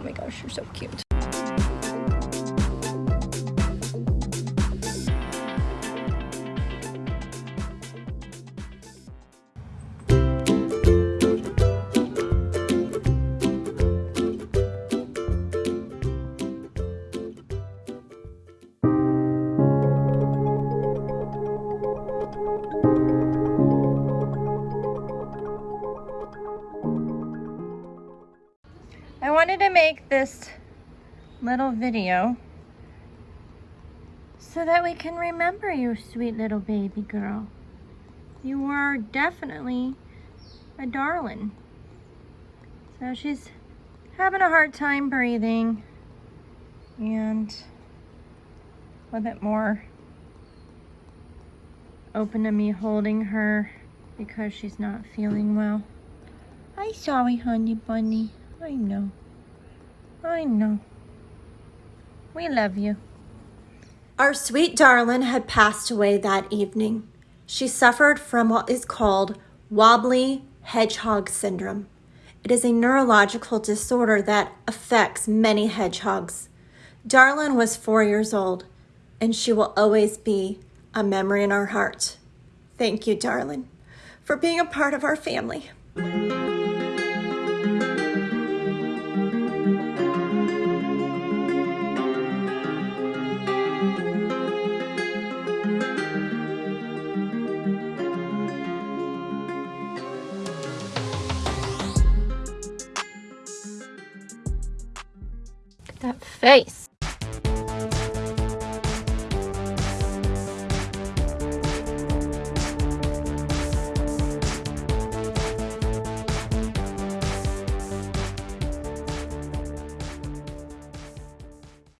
Oh my gosh, you're so cute. I wanted to make this little video so that we can remember you, sweet little baby girl. You are definitely a darling. So she's having a hard time breathing and a little bit more open to me holding her because she's not feeling well. I'm sorry, honey bunny. I know. I know. We love you. Our sweet darling had passed away that evening. She suffered from what is called wobbly hedgehog syndrome. It is a neurological disorder that affects many hedgehogs. Darlin was four years old, and she will always be a memory in our heart. Thank you, darling, for being a part of our family. That face.